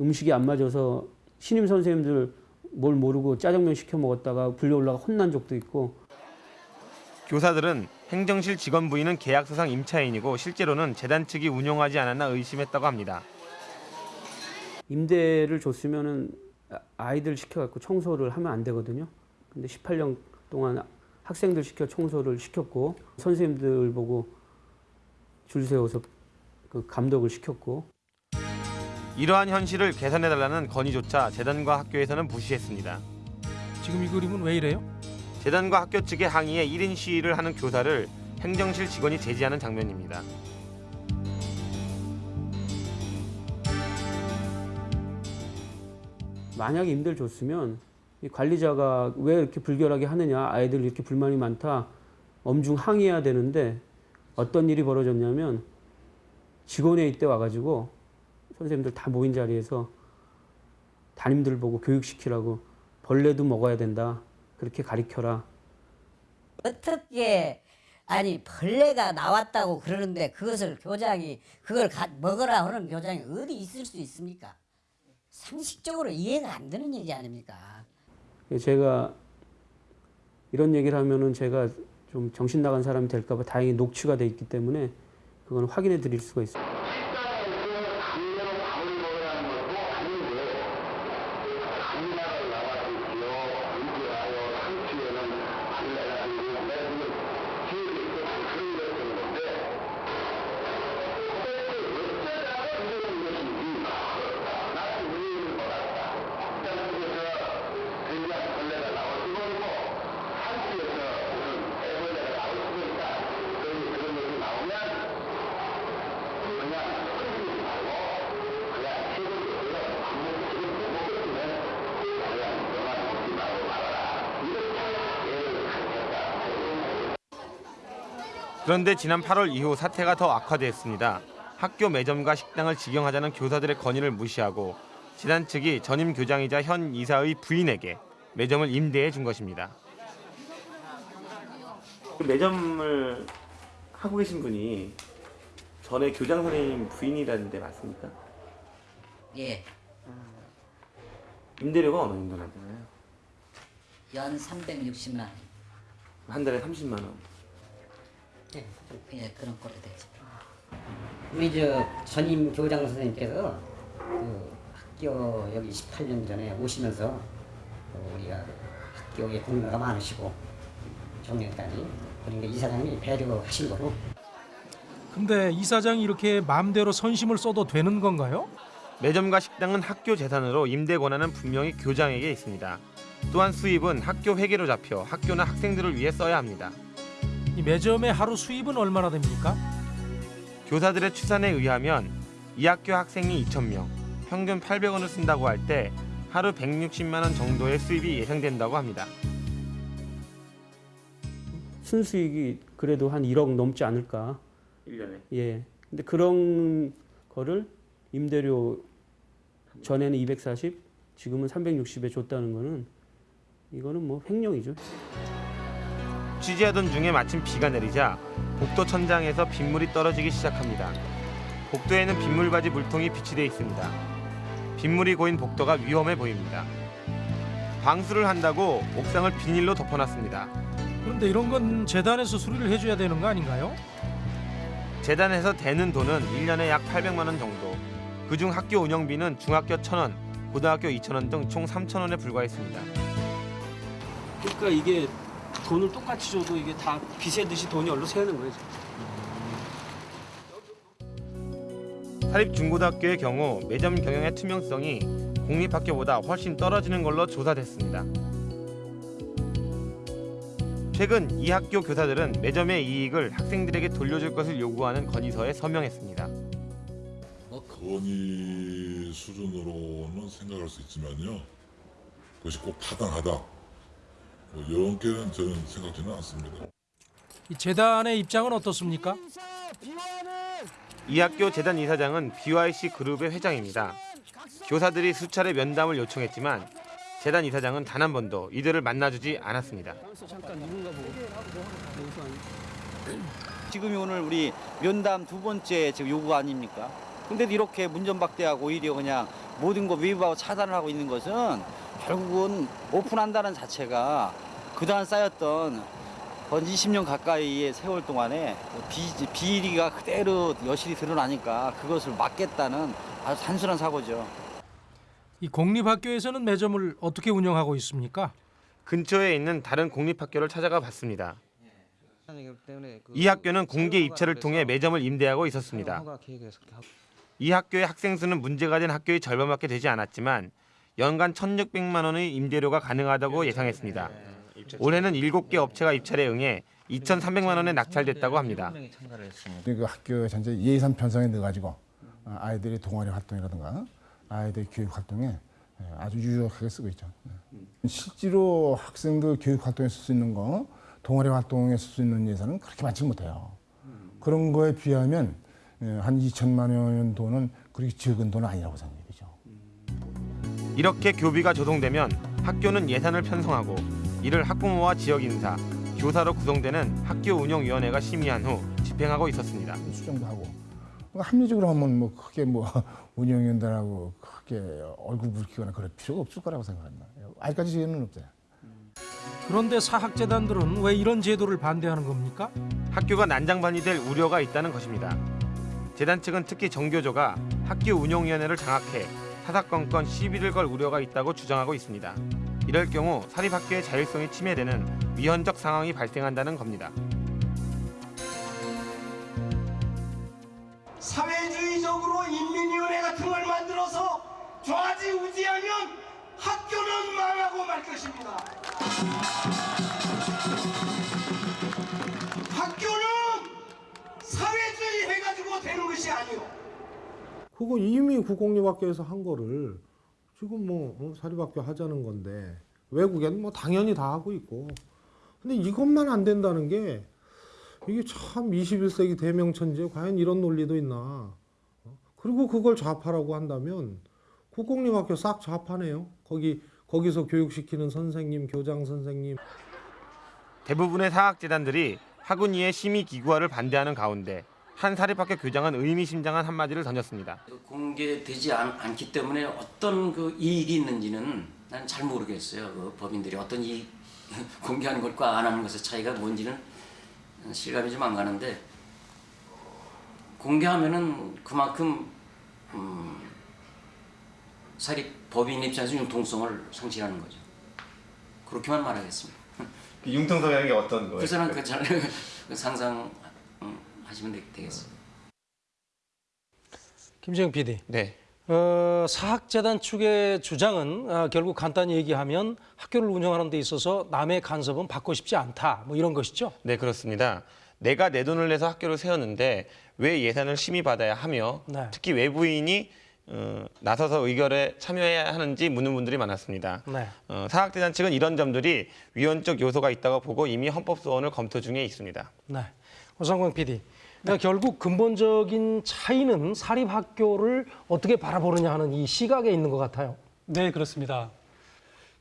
음식이 안 맞아서 신임 선생님들 뭘 모르고 짜장면 시켜 먹었다가 불려 올라가 혼난 적도 있고 교사들은 행정실 직원 부인은 계약서상 임차인이고 실제로는 재단 측이 운영하지 않았나 의심했다고 합니다. 임대를 줬으면은 아- 아이들 시켜갖고 청소를 하면 안 되거든요. 근데 18년 동안 학생들 시켜 청소를 시켰고 선생님들 보고 줄 세워서 그 감독을 시켰고 이러한 현실을 개선해달라는 건의조차 재단과 학교에서는 무시했습니다. 지금 이 그림은 왜 이래요? 재단과 학교 측의 항의에 1인 시위를 하는 교사를 행정실 직원이 제지하는 장면입니다. 만약에 임대를 줬으면 이 관리자가 왜 이렇게 불결하게 하느냐 아이들 이렇게 불만이 많다 엄중 항의해야 되는데 어떤 일이 벌어졌냐면 직원회 이때 와가지고 선생님들 다 모인 자리에서 담임들 보고 교육시키라고 벌레도 먹어야 된다 그렇게 가리켜라 어떻게 아니 벌레가 나왔다고 그러는데 그것을 교장이 그걸 가, 먹으라 하는 교장이 어디 있을 수 있습니까? 상식적으로 이해가 안 되는 얘기 아닙니까? 제가 이런 얘기를 하면은 제가 좀 정신 나간 사람이 될까봐 다행히 녹취가 돼 있기 때문에 그건 확인해 드릴 수가 있어요. 그런데 지난 8월 이후 사태가 더 악화됐습니다. 학교 매점과 식당을 직영하자는 교사들의 건의를 무시하고 재단 측이 전임 교장이자 현 이사의 부인에게 매점을 임대해 준 것입니다. 그 매점을 하고 계신 분이 전에 교장 선생님 부인이라는데 맞습니까? 예, 임대료가 어느 정도 나잖아요. 연 360만 원. 한 달에 30만 원. 예, 예 그런 꼴이 되죠. 우리 저 전임 교장 선생님께서 그 학교 여기 18년 전에 오시면서 어, 우리가 학교에 공부가 많으시고 정년까지 그러니까 이사장님이 배려하신 거로 근데 이사장이 이렇게 마음대로 선심을 써도 되는 건가요? 매점과 식당은 학교 재산으로 임대 권한은 분명히 교장에게 있습니다. 또한 수입은 학교 회계로 잡혀 학교나 학생들을 위해 써야 합니다. 이 매점의 하루 수입은 얼마나 됩니까? 교사들의 추산에 의하면 이 학교 학생이 2,000명, 평균 800원을 쓴다고 할 때 하루 160만 원 정도의 수입이 예상된다고 합니다. 순수익이 그래도 한 1억 넘지 않을까. 1년에. 예. 근데 그런 거를 임대료 전에는 240, 지금은 360에 줬다는 거는 이거는 뭐 횡령이죠. 취재하던 중에 마침 비가 내리자 복도 천장에서 빗물이 떨어지기 시작합니다. 복도에는 빗물바지 물통이 비치돼 있습니다. 빗물이 고인 복도가 위험해 보입니다. 방수를 한다고 옥상을 비닐로 덮어놨습니다. 그런데 이런 건 재단에서 수리를 해줘야 되는 거 아닌가요? 재단에서 대는 돈은 1년에 약 800만 원 정도. 그중 학교 운영비는 중학교 1,000원, 고등학교 2,000원 등 총 3,000원에 불과했습니다. 그러니까 이게 돈을 똑같이 줘도 이게 다 빚에 듯이 돈이 얼로 새는 거예요. 사립중고등학교의 경우 매점 경영의 투명성이 공립학교보다 훨씬 떨어지는 걸로 조사됐습니다. 최근 이 학교 교사들은 매점의 이익을 학생들에게 돌려줄 것을 요구하는 건의서에 서명했습니다. 건의 수준으로는 생각할 수 있지만요. 그것이 꼭 타당하다. 뭐 이런 게는 저는 생각지는 않습니다. 이 재단의 입장은 어떻습니까? 이 학교 재단 이사장은 BYC 그룹의 회장입니다. 교사들이 수차례 면담을 요청했지만 재단 이사장은 단 한 번도 이들을 만나주지 않았습니다. 지금이 오늘 우리 면담 두 번째 지금 요구 아닙니까? 근데도 이렇게 문전박대하고 오히려 그냥 모든 거 외부하고 차단을 하고 있는 것은 결국은 오픈한다는 자체가 그동안 쌓였던 한 20년 가까이의 세월 동안에 비, 비리가 그대로 여실히 드러나니까 그것을 막겠다는 아주 단순한 사고죠. 이 공립학교에서는 매점을 어떻게 운영하고 있습니까? 근처에 있는 다른 공립학교를 찾아가 봤습니다. 이 학교는 공개 입찰을 통해 매점을 임대하고 있었습니다. 이 학교의 학생 수는 문제가 된 학교의 절반밖에 되지 않았지만 연간 1,600만 원의 임대료가 가능하다고 예상했습니다. 올해는 7개 업체가 입찰에 응해 2,300만 원에 낙찰됐다고 합니다. 그 학교 전체 예산 편성에 넣어가지고 어, 아이들이 동아리 활동이라든가 아이들 교육 활동에 예, 아주 유용하게 쓰고 있죠. 예. 실제로 학생들 교육 활동에 쓸 수 있는 거, 동아리 활동에 쓸 수 있는 예산은 그렇게 많지 못해요. 그런 거에 비하면 예, 한 2천만 원 돈은 그렇게 적은 돈은 아니라고 생각해요. 이렇게 교비가 조성되면 학교는 예산을 편성하고 이를 학부모와 지역 인사, 교사로 구성되는 학교 운영위원회가 심의한 후 집행하고 있었습니다. 수정도 하고 그러니까 합리적으로 하면 뭐 크게 뭐 운영위원들하고 크게 얼굴 붉히거나 그럴 필요가 없을 거라고 생각합니다. 아직까지 지혜는 없어요. 그런데 사학재단들은 왜 이런 제도를 반대하는 겁니까? 학교가 난장반이 될 우려가 있다는 것입니다. 재단 측은 특히 정교조가 학교 운영위원회를 장악해 사사건건 시비를 걸 우려가 있다고 주장하고 있습니다. 이럴 경우 사립학교의 자율성이 침해되는 위헌적 상황이 발생한다는 겁니다. 사회주의적으로 인민위원회 같은 걸 만들어서 좌지우지하면 학교는 망하고 말 것입니다. 학교는 사회주의 해가지고 되는 것이 아니오. 그거 이미 국공립학교에서 한 거를 지금 뭐 어, 사립학교 하자는 건데 외국에는 뭐 당연히 다 하고 있고. 근데 이것만 안 된다는 게 이게 참 21세기 대명천지에 과연 이런 논리도 있나? 어? 그리고 그걸 좌파라고 한다면 국공립학교 싹 좌파네요. 거기 거기서 교육시키는 선생님 교장 선생님. 대부분의 사학재단들이 학운위의 심의 기구화를 반대하는 가운데 한 사립학교 교장은 의미심장한 한마디를 던졌습니다. 공개되지 않, 기 때문에 어떤 그 이익이 있는지는 나는 잘 모르겠어요. 그 법인들이 어떤 이익 공개하는 것과 안 하는 것의 차이가 뭔지는 실감이 좀 안 가는데 공개하면은 그만큼 음, 사립 법인 입장에서 융통성을 상실하는 거죠. 그렇게만 말하겠습니다. 융통성이라는 게 어떤 거예요? 그잘 상상 음, 하시면 되, 되겠습니다. 김재영 PD. 네. 어, 사학재단 측의 주장은 어, 결국 간단히 얘기하면 학교를 운영하는 데 있어서 남의 간섭은 받고 싶지 않다. 뭐 이런 것이죠. 네, 그렇습니다. 내가 내 돈을 내서 학교를 세웠는데 왜 예산을 심의받아야 하며 네. 특히 외부인이 어, 나서서 의결에 참여해야 하는지 묻는 분들이 많았습니다. 네. 어, 사학재단 측은 이런 점들이 위헌적 요소가 있다고 보고 이미 헌법소원을 검토 중에 있습니다. 네. 오상광 PD. 그러니까 결국 근본적인 차이는 사립학교를 어떻게 바라보느냐 하는 이 시각에 있는 것 같아요. 네, 그렇습니다.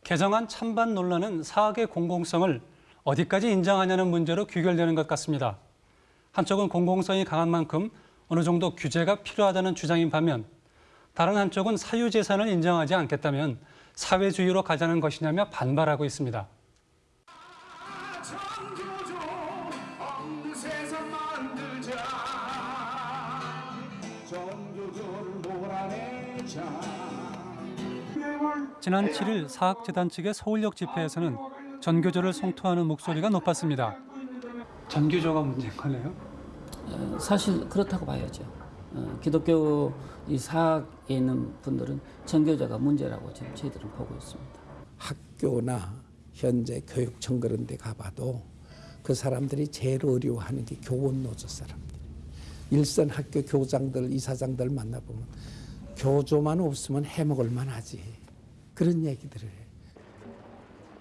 개정안 찬반 논란은 사학의 공공성을 어디까지 인정하냐는 문제로 귀결되는 것 같습니다. 한쪽은 공공성이 강한 만큼 어느 정도 규제가 필요하다는 주장인 반면 다른 한쪽은 사유재산을 인정하지 않겠다면 사회주의로 가자는 것이냐며 반발하고 있습니다. 지난 7일 사학재단 측의 서울역 집회에서는 전교조를 성토하는 목소리가 높았습니다. 전교조가 문제인 거네요? 어, 사실 그렇다고 봐야죠. 어, 기독교 이 사학에 있는 분들은 전교조가 문제라고 지금 저희들은 보고 있습니다. 학교나 현재 교육청 그런 데 가봐도 그 사람들이 제일 어려워하는 게 교원 노조 사람들. 일선 학교 교장들, 이사장들 만나보면 교조만 없으면 해먹을 만하지. 그런 얘기들을 해.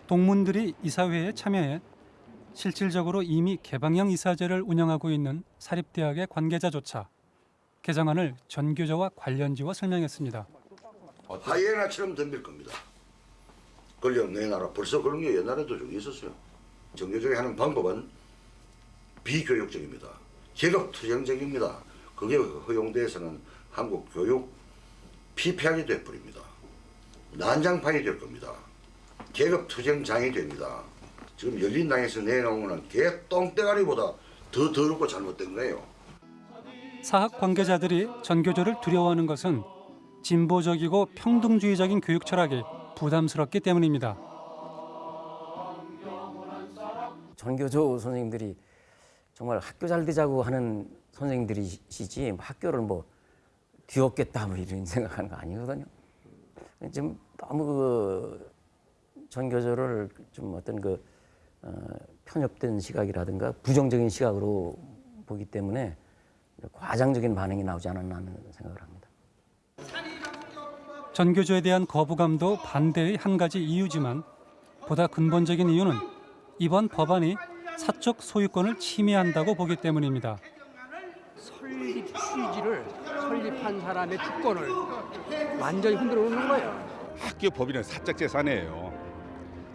동문들이 이사회에 참여해 실질적으로 이미 개방형 이사제를 운영하고 있는 사립대학의 관계자조차 개정안을 전교조와 관련지어 설명했습니다. 하이에나처럼 덤빌 겁니다. 권력 내놔라. 벌써 그런 게 옛날에도 좀 있었어요. 정교조에 하는 방법은 비교육적입니다. 계급 투쟁적입니다. 그게 허용돼서는 한국 교육 피폐하게 돼버립니다. 난장판이 될 겁니다. 계급 투쟁장이 됩니다. 지금 열린당에서 내놓은 개 똥대가리보다 더 더럽고 잘못된 거예요. 사학 관계자들이 전교조를 두려워하는 것은 진보적이고 평등주의적인 교육 철학이 부담스럽기 때문입니다. 전교조 선생님들이 정말 학교 잘 되자고 하는 선생님들이시지 뭐 학교를 뭐 뒤엎겠다 뭐 이런 생각하는 거 아니거든요. 지금 너무 그 전교조를 좀 어떤 그 어, 편협된 시각이라든가 부정적인 시각으로 보기 때문에 과장적인 반응이 나오지 않았나 하는 생각을 합니다. 전교조에 대한 거부감도 반대의 한 가지 이유지만 보다 근본적인 이유는 이번 법안이 사적 소유권을 침해한다고 보기 때문입니다. 설립 취지를 설립한 사람의 주권을 완전히 흔들어 놓는 거예요. 학교 법인은 사적 재산이에요.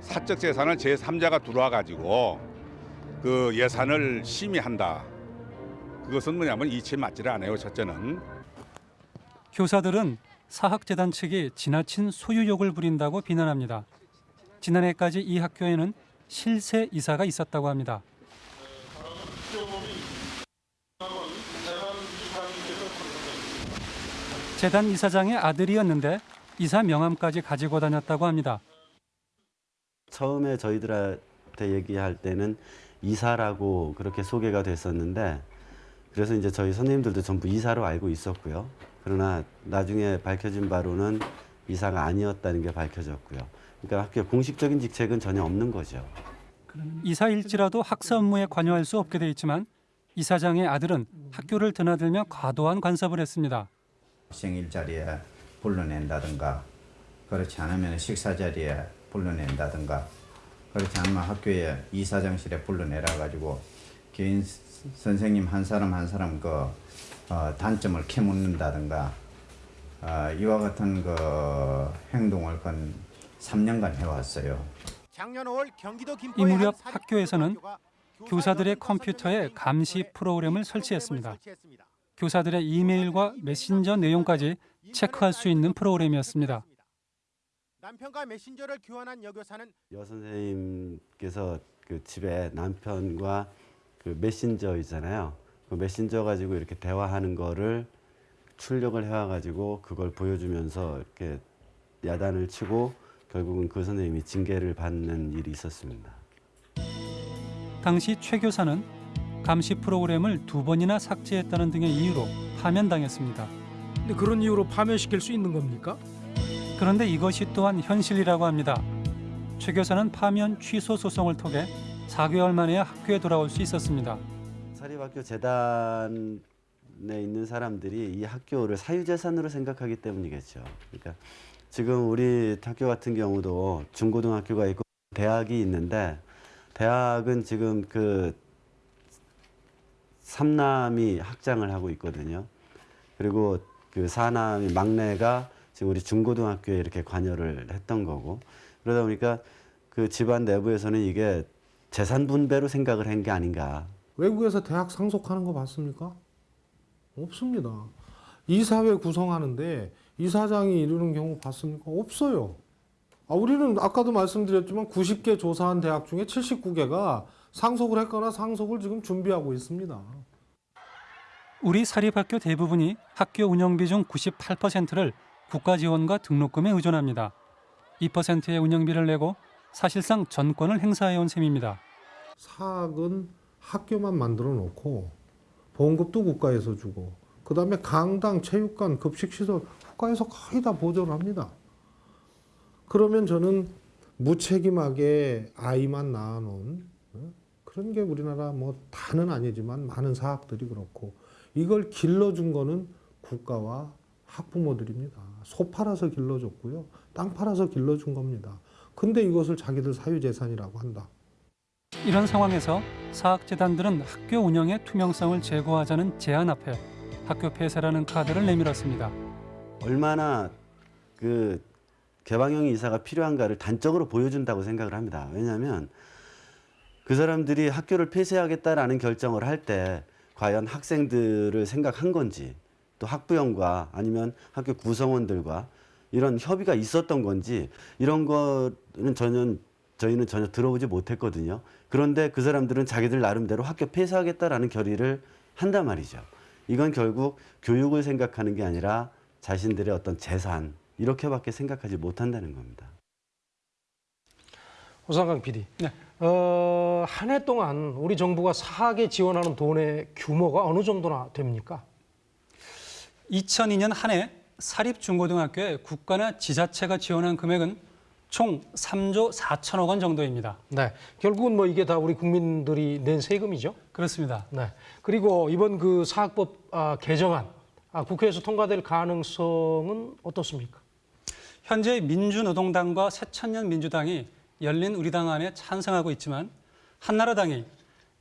사적 재산을 제3자가 들어와 가지고 그 예산을 심의한다. 그것은 뭐냐면 이치에 맞지를 않아요. 첫째는 교사들은 사학재단 측이 지나친 소유욕을 부린다고 비난합니다. 지난해까지 이 학교에는 실세 이사가 있었다고 합니다. 재단 이사장의 아들이었는데 이사 명함까지 가지고 다녔다고 합니다. 처음에 저희들한테 얘기할 때는 이사라고 그렇게 소개가 됐었는데 그래서 이제 저희 선생님들도 전부 이사로 알고 있었고요. 그러나 나중에 밝혀진 바로는 이사가 아니었다는 게 밝혀졌고요. 그러니까 학교 공식적인 직책은 전혀 없는 거죠. 이사일지라도 학사 업무에 관여할 수 없게 돼 있지만 이사장의 아들은 학교를 드나들며 과도한 간섭을 했습니다. 생일 자리에 불러낸다든가 그렇지 않으면 식사 자리에 불러낸다든가 그렇지 않으면 학교에 이사장실에 불러내라 가지고 개인 선생님 한 사람 한 사람 그 어, 단점을 캐묻는다든가 어, 이와 같은 그 행동을 건 3년간 해왔어요. 작년 5월 경기도 이 김포의 무렵 한 학교에서는 교사들의 컴퓨터에 감시 프로그램을 설치했습니다. 교사들의 이메일과 메신저 내용까지 체크할 수 있는 프로그램이었습니다. 남편과 메신저를 교환한 여교사는 여 선생님께서 그 집에 남편과 그 메신저 있잖아요. 그 메신저 가지고 이렇게 대화하는 거를 출력을 해와 가지고 그걸 보여주면서 이렇게 야단을 치고 결국은 그 선생님이 징계를 받는 일이 있었습니다. 당시 최 교사는 감시 프로그램을 두 번이나 삭제했다는 등의 이유로 파면당했습니다. 근데 그런 이유로 파면시킬 수 있는 겁니까? 그런데 이것이 또한 현실이라고 합니다. 최 교사는 파면 취소 소송을 통해 4개월 만에야 학교에 돌아올 수 있었습니다. 사립학교 재단에 있는 사람들이 이 학교를 사유재산으로 생각하기 때문이겠죠. 그러니까 지금 우리 학교 같은 경우도 중고등학교가 있고 대학이 있는데 대학은 지금 그 삼남이 학장을 하고 있거든요. 그리고 그 사남이 막내가 지금 우리 중고등학교에 이렇게 관여를 했던 거고 그러다 보니까 그 집안 내부에서는 이게 재산 분배로 생각을 한 게 아닌가. 외국에서 대학 상속하는 거 봤습니까? 없습니다. 이사회 구성하는데 이사장이 이루는 경우 봤습니까? 없어요. 아, 우리는 아까도 말씀드렸지만 90개 조사한 대학 중에 79개가 상속을 했거나 상속을 지금 준비하고 있습니다. 우리 사립학교 대부분이 학교 운영비 중 98%를 국가 지원과 등록금에 의존합니다. 2%의 운영비를 내고 사실상 전권을 행사해온 셈입니다. 사학은 학교만 만들어 놓고 보험급도 국가에서 주고 그 다음에 강당, 체육관, 급식시설 국가에서 거의 다 보조를 합니다. 그러면 저는 무책임하게 아이만 낳아놓은 어? 그런 게 우리나라 뭐 다는 아니지만 많은 사학들이 그렇고 이걸 길러준 거는 국가와 학부모들입니다. 소 팔아서 길러줬고요. 땅 팔아서 길러준 겁니다. 근데 이것을 자기들 사유재산이라고 한다. 이런 상황에서 사학재단들은 학교 운영의 투명성을 제고하자는 제안 앞에 학교 폐쇄라는 카드를 내밀었습니다. 얼마나 그 개방형 이사가 필요한가를 단적으로 보여준다고 생각을 합니다. 왜냐하면 그 사람들이 학교를 폐쇄하겠다라는 결정을 할 때 과연 학생들을 생각한 건지 또 학부형과 아니면 학교 구성원들과 이런 협의가 있었던 건지 이런 거는 저는 저희는 전혀 들어오지 못했거든요. 그런데 그 사람들은 자기들 나름대로 학교 폐쇄하겠다라는 결의를 한단 말이죠. 이건 결국 교육을 생각하는 게 아니라 자신들의 어떤 재산 이렇게밖에 생각하지 못한다는 겁니다. 호상강 PD. 어, 한 해 동안 우리 정부가 사학에 지원하는 돈의 규모가 어느 정도나 됩니까? 2002년 한 해 사립중고등학교에 국가나 지자체가 지원한 금액은 총 3조 4천억 원 정도입니다. 네. 결국은 뭐 이게 다 우리 국민들이 낸 세금이죠? 그렇습니다. 네. 그리고 이번 그 사학법 아, 개정안 아, 국회에서 통과될 가능성은 어떻습니까? 현재 민주노동당과 새천년 민주당이 열린 우리당 안에 찬성하고 있지만 한나라당이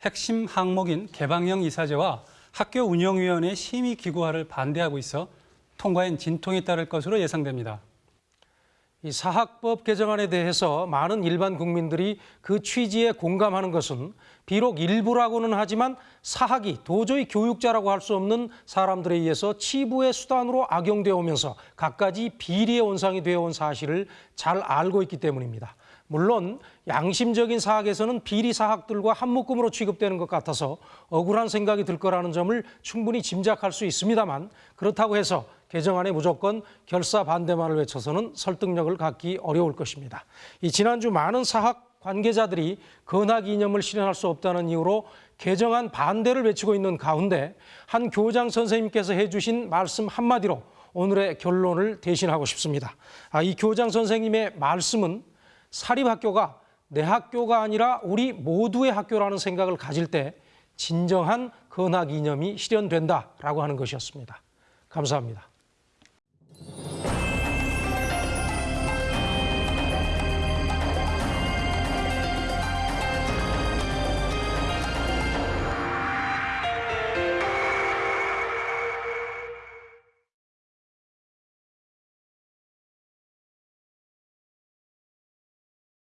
핵심 항목인 개방형 이사제와 학교 운영위원회 심의 기구화를 반대하고 있어 통과엔 진통이 따를 것으로 예상됩니다. 이 사학법 개정안에 대해서 많은 일반 국민들이 그 취지에 공감하는 것은 비록 일부라고는 하지만 사학이 도저히 교육자라고 할 수 없는 사람들에 의해서 치부의 수단으로 악용되어 오면서 갖가지 비리의 원상이 되어 온 사실을 잘 알고 있기 때문입니다. 물론 양심적인 사학에서는 비리 사학들과 한묶음으로 취급되는 것 같아서 억울한 생각이 들 거라는 점을 충분히 짐작할 수 있습니다만 그렇다고 해서 개정안에 무조건 결사 반대만을 외쳐서는 설득력을 갖기 어려울 것입니다. 이 지난주 많은 사학 관계자들이 건학 이념을 실현할 수 없다는 이유로 개정안 반대를 외치고 있는 가운데 한 교장 선생님께서 해주신 말씀 한마디로 오늘의 결론을 대신하고 싶습니다. 아, 이 교장 선생님의 말씀은 사립학교가 내 학교가 아니라 우리 모두의 학교라는 생각을 가질 때 진정한 건학 이념이 실현된다라고 하는 것이었습니다. 감사합니다.